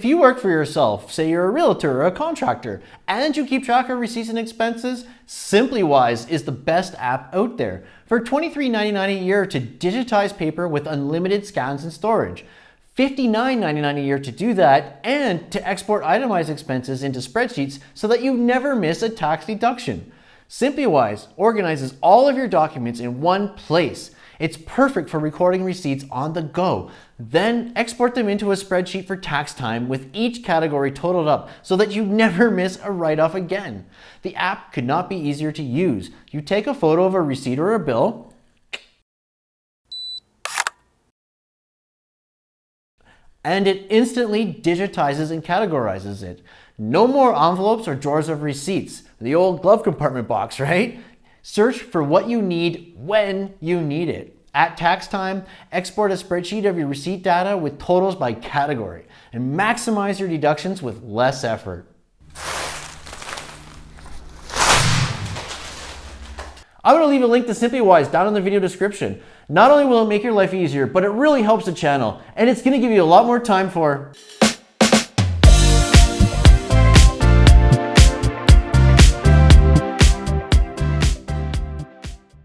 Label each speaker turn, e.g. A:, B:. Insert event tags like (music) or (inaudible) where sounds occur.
A: If you work for yourself, say you're a realtor or a contractor, and you keep track of receipts and expenses, SimplyWise is the best app out there. For $23.99 a year to digitize paper with unlimited scans and storage. $59.99 a year to do that and to export itemized expenses into spreadsheets so that you never miss a tax deduction. SimplyWise organizes all of your documents in one place. It's perfect for recording receipts on the go. Then export them into a spreadsheet for tax time with each category totaled up so that you never (laughs) miss a write-off again. The app could not be easier to use. You take a photo of a receipt or a bill, and it instantly digitizes and categorizes it. No more envelopes or drawers of receipts. The old glove compartment box, (laughs) right? Search for what you need when you need it. At tax time, export a spreadsheet of your receipt data with totals by category and maximize your deductions with less effort. I'm going to leave a link to SimplyWise down in the video description. Not only will it make your life easier, but it really helps the channel, and it's going to give you a lot more time for